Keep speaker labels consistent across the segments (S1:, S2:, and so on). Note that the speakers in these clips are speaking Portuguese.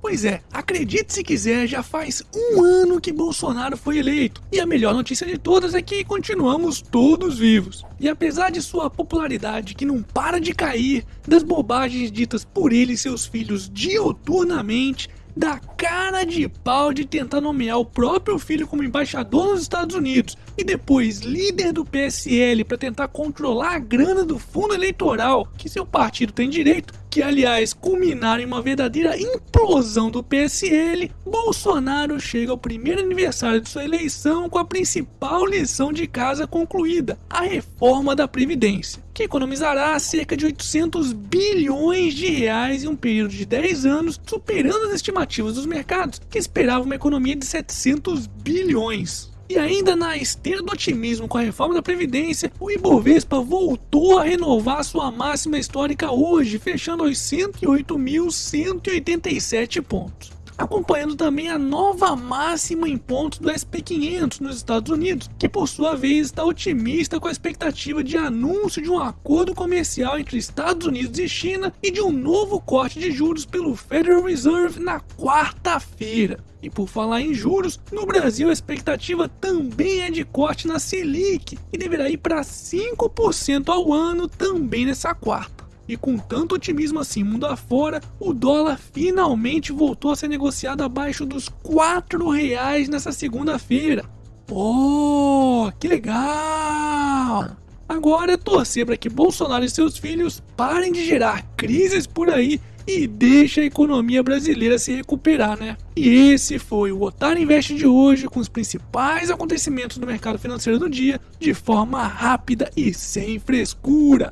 S1: Pois é, acredite se quiser, já faz um ano que Bolsonaro foi eleito. E a melhor notícia de todas é que continuamos todos vivos. E apesar de sua popularidade que não para de cair, das bobagens ditas por ele e seus filhos dioturnamente, da cara de pau de tentar nomear o próprio filho como embaixador nos Estados Unidos e depois líder do PSL para tentar controlar a grana do fundo eleitoral que seu partido tem direito, que aliás culminaram em uma verdadeira implosão do PSL, Bolsonaro chega ao primeiro aniversário de sua eleição com a principal lição de casa concluída, a reforma da Previdência, que economizará cerca de 800 bilhões de reais em um período de 10 anos, superando as estimativas dos mercados, que esperavam uma economia de 700 bilhões. E ainda na esteira do otimismo com a reforma da Previdência, o Ibovespa voltou a renovar sua máxima histórica hoje, fechando aos 108.187 pontos acompanhando também a nova máxima em pontos do SP500 nos Estados Unidos, que por sua vez está otimista com a expectativa de anúncio de um acordo comercial entre Estados Unidos e China e de um novo corte de juros pelo Federal Reserve na quarta-feira. E por falar em juros, no Brasil a expectativa também é de corte na Selic e deverá ir para 5% ao ano também nessa quarta. E com tanto otimismo assim mundo afora, o dólar finalmente voltou a ser negociado abaixo dos 4 reais nessa segunda-feira. Pô, que legal! Agora é torcer para que Bolsonaro e seus filhos parem de gerar crises por aí e deixe a economia brasileira se recuperar, né? E esse foi o Otário Invest de hoje com os principais acontecimentos do mercado financeiro do dia de forma rápida e sem frescura.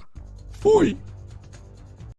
S1: Fui!